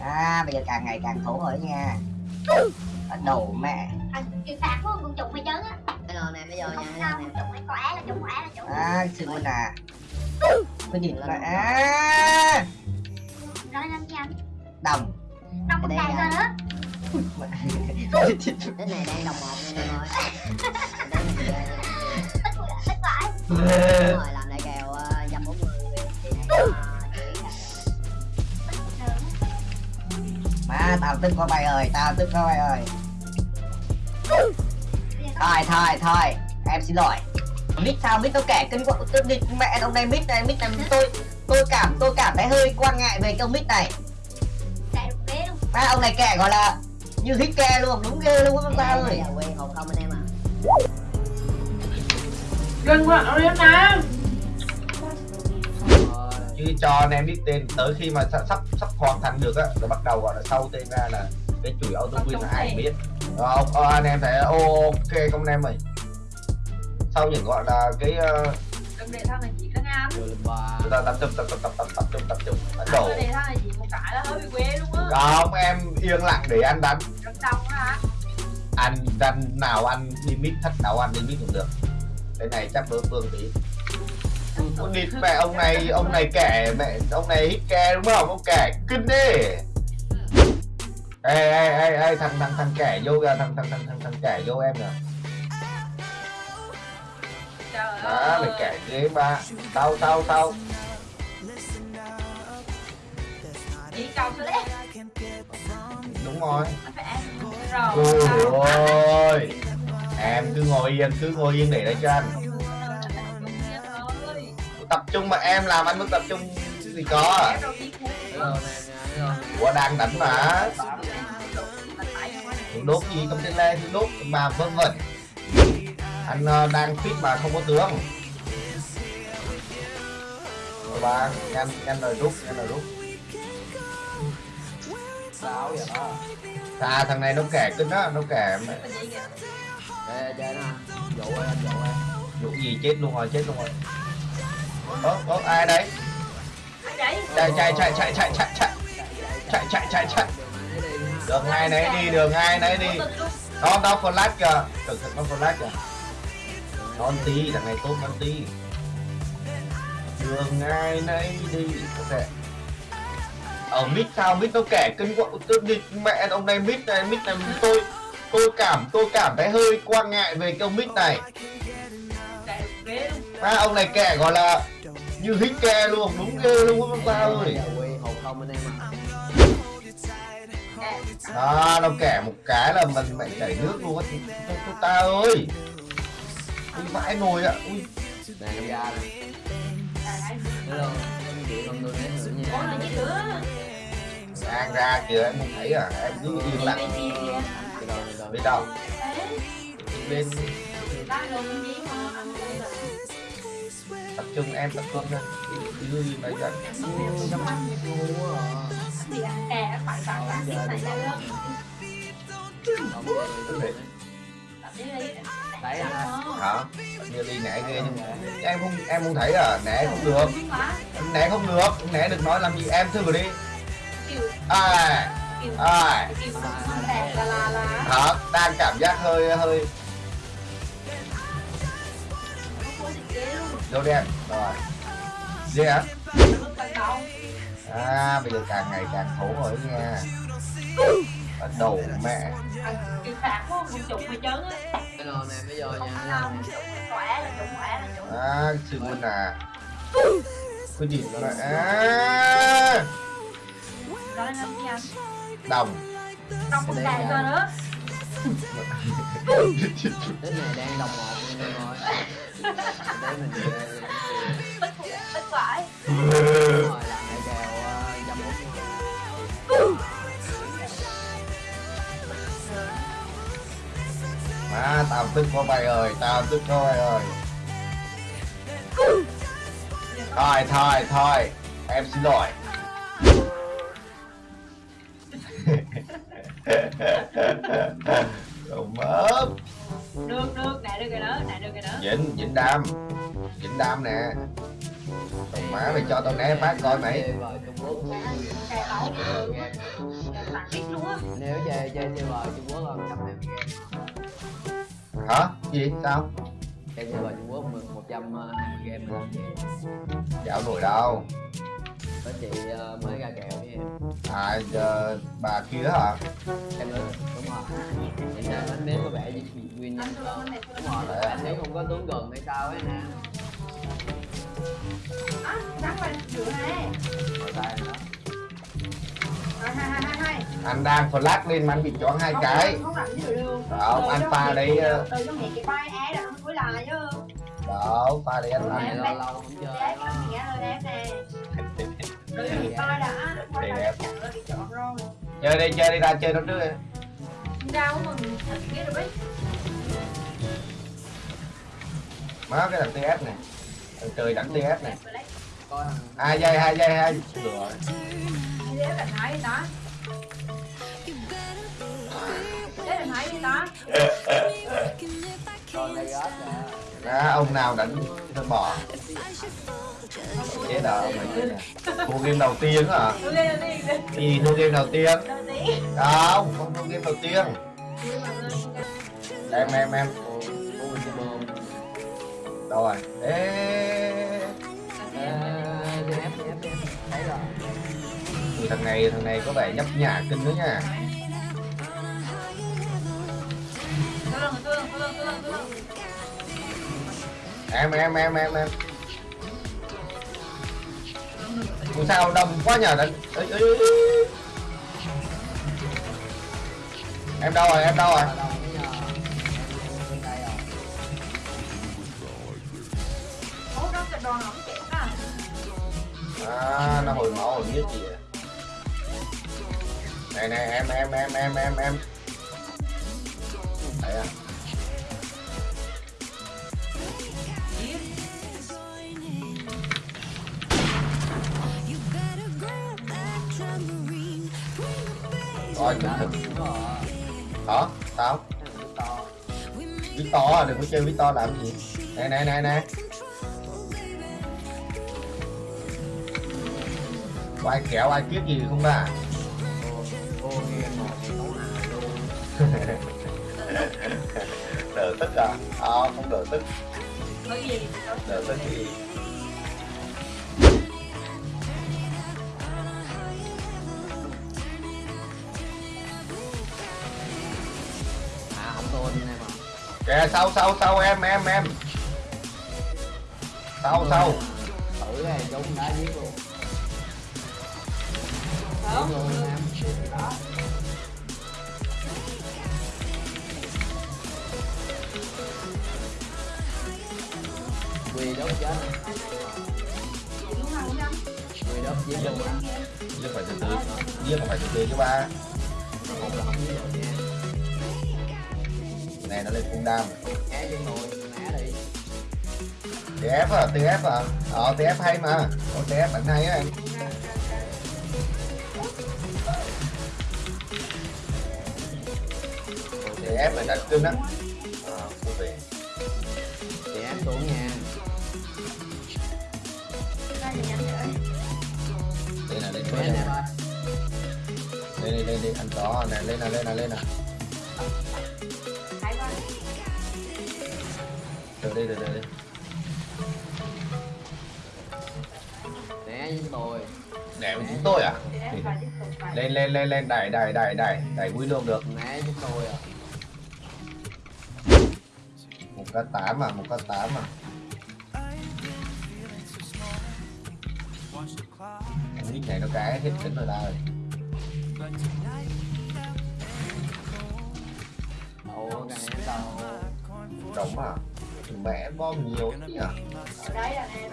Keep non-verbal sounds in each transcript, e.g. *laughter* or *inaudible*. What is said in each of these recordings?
À bây giờ càng ngày càng thủ rồi nha. Đầu mẹ. Thằng chịu phạt quá con trùng mày chấn á. Bây giờ nè bây giờ nha Không sao trùng mày khỏe là trùng khỏe là trùng À xin mình à Có nhìn là à. Rồi làm gì anh? Đồng. *laughs* Đồng một *laughs* *laughs* đàn rồi nữa Đến này đang đồng một nha mọi người Tích quả tức quá bay ơi tao tức quá bay ơi. Thôi thôi thôi em xin lỗi. Mít sao mít tôi kể kinh quá tôi đi mẹ ông này mít này mít này tôi tôi cảm tôi cảm thấy hơi quan ngại về cái ông mít này. Má ông này kể gọi là như hít ke luôn đúng ghê luôn ba ơi. giờ quen hồn không anh em à? Gần quá, nó đến nè như cho anh em biết tên tới khi mà sắp sắp hoàn thành được á rồi bắt đầu gọi là sau tên ra là cái chuỗi auto win là ai biết không ờ, anh em thấy ok không anh em ơi sau những gọi là cái uh... đừng để thằng này chỉ nó ngam chúng ta tập trung tập trung tập tập tập trung tập trung đánh đổ để thằng này chỉ một cái là hơi bị quê luôn á không em yên lặng để anh đánh rất đông hả anh đánh nào anh đi mít thách nào anh đi mít cũng được cái này chắc đối phương tí con địt mẹ ông này ông này kẻ mẹ ông này hít ke đúng không? Ông kẻ kinh đi. Ê ê ê ê thằng thằng thằng kẻ vô kìa thằng thằng thằng thằng thằng kẻ vô em Trời đó mày kẻ ghế ba. Tao tao tao. Chỉ cầu số lẽ đúng rồi. Ôi em cứ ngồi yên cứ ngồi yên để đấy cho anh tập trung mà em làm anh mới tập trung gì có muốn của đang đánh mà. Thằng đốt gì trong trên le thì đốt mà vân vân anh ờ, đang fit mà không có tướng. Rồi ba nhanh nhanh rồi rút nhanh rồi rút sao vậy đó à thằng này nó kẻ kinh á nó kẻ kìa? ê chơi nó dụ em dụ em vụ gì chết luôn rồi chết luôn rồi ơ ơ ai đấy? Chạy chạy chạy chạy chạy chạy chạy chạy. Chạy chạy chạy chạy. Đường ai nấy đi đường ai nấy đi. Nó nó flash kìa. Cẩn thận nó flash kìa. Non tí thằng này tốt non tí. Đường ai nấy đi ok ở mid sao? Mid nó kẻ kinh tôi đi mẹ ông này mid này mid này tôi tôi cảm tôi cảm thấy hơi quan ngại về cái ông mid này à, ông này kẻ gọi là như hính kè luôn đúng ghê luôn hôm qua ơi. À nó kẻ một cái là mình mẹ chảy nước luôn á chúng ta ơi. Ui vãi nồi ạ à. ui đang ra kìa em không thấy à em cứ yên lặng. Bên đâu. Bên tập trung, em tập trung thôi. Chứ gì mà giận nhắm mắt gì ăn cà phải phải ăn tiếp này nha hả? Như đi nãy kia nhưng mà em không em không thấy à nãy không được. Nãy không được. Nãy đừng nói làm gì. Em thử đi. À. À. Hả? Đang cảm giác hơi hơi lô đen? Rồi. Dê hả? À bây giờ càng ngày càng khổ rồi nha. Bắt đầu mẹ. Chịu phạt của cái lò này bây giờ nha là là sư huynh à. Cứ nhìn nó lại à. à. à. Đồng. Đồng là đàn rồi nữa cái này đang đồng một nha em ơi để mình về tức phải rồi làm lại kèo ờ, bốn mươi má tao tức có bay ơi tao tức có bay ơi. Thôi thôi thôi em xin lỗi. Đụng ớt Được, được, nè, được rồi đó, nè, được rồi đó. Vịnh, Vịnh Đam. Vịnh Đam nè. Đồng má mày cho tao né phát coi mày. Nếu chơi chơi chơi bờ Trung Quốc không trăm em Hả? Gì? Sao? Em chơi bờ Trung Quốc một trăm game Dạo nổi đâu? Có chị ờ, mới ra kèo với em. À giờ bà kia hả? Em nữa đúng rồi. Thì ra bánh nếm có vẻ như bị nhanh hơn đúng rồi là bánh nếm không có tướng gần hay sao ấy nè. Á nhắc lại chữ này. Rồi tay nữa hai hai hai hai hai. Anh đang flash lên mà anh bị choáng hai cái. không làm gì được. Không, anh pha đấy, ờ. trong mẹ cái bay é không cuối lại chứ đó pha đấy anh này lâu lâu không chơi Đấy, chơi đi chơi đi ra chơi nó trước đi. Mình rồi biết má cái đằng TS này. Thằng chơi đẳng TS này. Coi thằng hai giây hai giây hai được rồi là đó. Thế là thấy đó *laughs* coi ông nào đánh thôi bỏ. Chế đỡ mày chứ nè thua game đầu tiên hả? Thì gì thua game đầu tiên. Không không thua game đầu tiên. Em em em đâu rồi, ê thấy rồi thằng này thằng này có vẻ nhấp nhả kinh nữa nha. Em em em em em. Ủa sao đông quá nhờ đánh em đâu rồi, em đâu rồi? À nó hồi máu hồi biết gì vậy? Này này, em em em em em em. Đấy à. Rồi Hả? Sao? thằng to Victor à, đừng có chơi Victor làm gì Nè nè nè nè Có ai kéo ai kiếp gì không à luôn *laughs* Đỡ tức à? Ờ, không đỡ tức Đỡ tức gì Kìa sau sau sau em em em? Sau sau thử cái chúng đã giết luôn. Không. Quỳ đốt chết. Không quỳ đốt giết luôn á. Giết phải từ từ Giết phải từ từ chứ ba. Một là không giết Này nó lên cung đam. Đi TF à, TF à Ờ, TF hay mà. Có TF bạn hay á em? TF là đặt cưng á. Ờ, vị chị ép xuống nha. Đây là lên lên nè. Lên lên lên anh có nè. Lên nè lên nè lên nè Từ đi từ từ đi né với tôi. Với chúng tôi à? phải Lên lên lên lên đẩy đẩy đẩy đẩy đẩy quy lượng được. Né với tôi à? Một k tám mà một k tám mà Cái nick này nó cái hết tính rồi ta rồi cái trống à mẹ bom nhiều thế à Ở đây là nè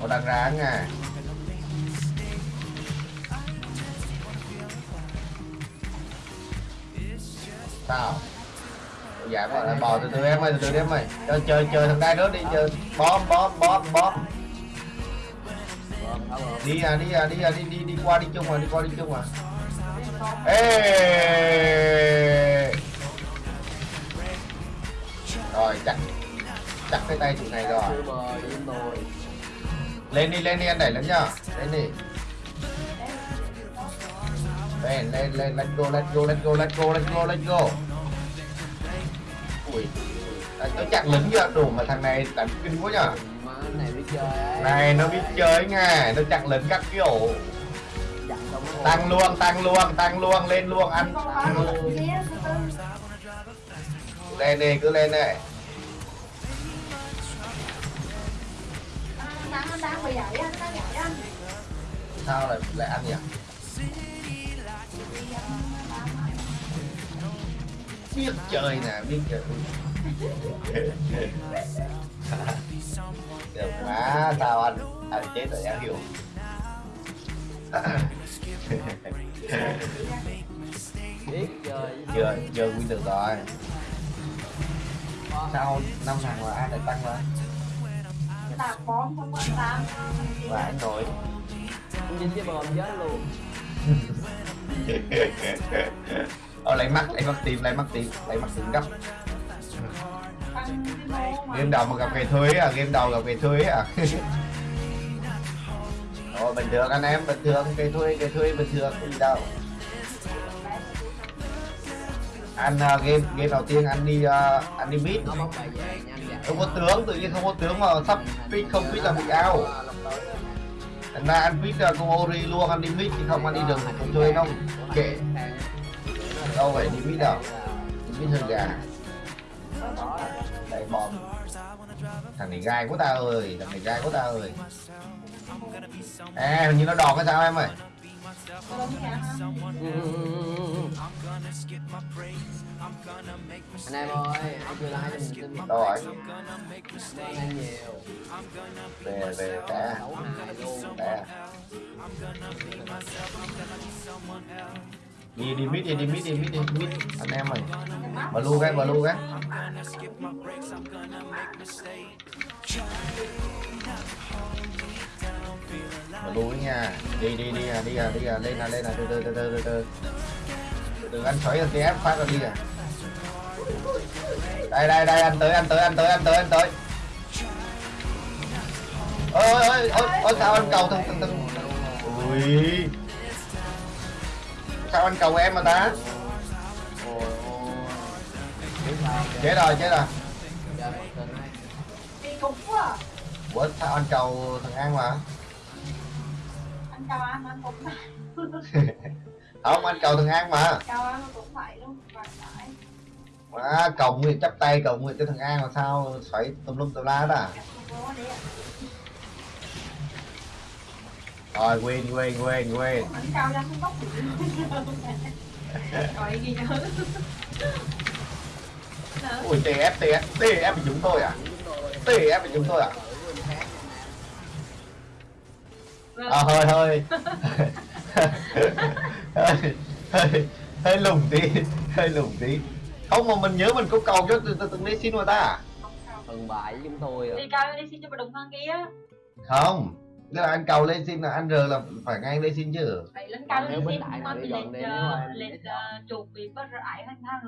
nó đang ra nha. Sao dạ gọi là bò từ từ em ơi từ từ em ơi. Chơi chơi chơi thằng đai nữa đi chơi. Bom bom bom bom bơm tháo bơm đi à đi à đi à đi đi đi qua đi chung à đi qua đi chung à ê! Rồi chặt. Chặt cái tay tụi này rồi. Lên đi lên đi anh đẩy lên nhá. Lên đi. Lên lên lên let's go let's go let's go let's go let's go let's go. Ui. Tôi chặn lính chưa? Đủ mà thằng này đánh kinh quá nhở. Này nó biết chơi nha nó chặn lính các kiểu. nó tăng luôn tăng luôn tăng luôn lên luôn ăn. Lên đi, cứ lên đây. Sao lại lại ăn nhỉ? Biết chơi nè, biết chơi. *laughs* Được quá sao anh anh chết rồi anh hiểu. Biết rồi chưa chưa quy được rồi sao năm thằng mà ai lại tăng lên? Là có không quan tâm và nổi Không dính cái bom chết luôn ờ lấy mắt lấy mắt tìm lấy mắt tìm lấy mắt tìm gấp game đầu mà gặp ngày thuế à? Game đầu gặp ngày thuế à? *laughs* Ồ, bình thường anh em bình thường. Cây thuê cây thuê bình thường không gì đâu? Anh uh, game game đầu tiên anh đi uh, anh đi mid không? Có tướng tự nhiên không có tướng mà sắp pick không pick là bị ao anh ra anh pick uh, à, con ori luôn anh đi mid chứ không anh đi đường không chơi đâu kệ. Đâu phải đi mid đâu? Đi mid hơi gà. Đẩy bom thằng này gai của ta ơi thằng này gai của ta ơi à hình như nó đòn cái sao em ơi. Anh em ơi, ai chưa like mình tin đâu rồi Anh em nhiều. Về về cả đi đi mid đi đi mid đi mid đi mid. Anh em ơi. Mà lu cái mà lu cái mà lu nha. Đi đi đi à đi à đi à lên à lên à từ từ từ từ từ từ. Từ ăn chói ăn ép phát ra đi à. Đây đây đây anh tới anh tới anh tới anh tới anh tới. Ơi ơi ơi ơi sao anh cầu thằng thằng thằng. Ui. Sao anh cầu em mà ta? Chết rồi chết rồi. Đi quá à. sao anh cầu thằng an mà? *laughs* anh chào anh cũng không anh cầu thằng an mà. Chào anh cũng vậy luôn phải phải mà cầu nguyện chắp tay cầu nguyện cho thằng an mà sao xoáy tùm lum tùm la đó à? Rồi quên quên quên quên. Anh chào anh không bóc gì rồi ghi nhớ. Nữa. ui tf tf tf bị chúng tôi à? Tf bị chúng tôi à à *laughs* hơi hơi hơi hơi hơi lùng tí hơi lùng tí. Không mà mình nhớ mình có cầu cho từng từng lấy xin mà ta. Phần bại chúng tôi à. Đi cao đi xin cho bà đụng hơn kia. Không. Là anh cầu lên xin là anh r là phải ngay lên xin chứ. Vậy lên cao Nếu đi bên xin mà đi bị nếu ờ, mà lịch biết ờ, chuột bị bắt rải hơn thang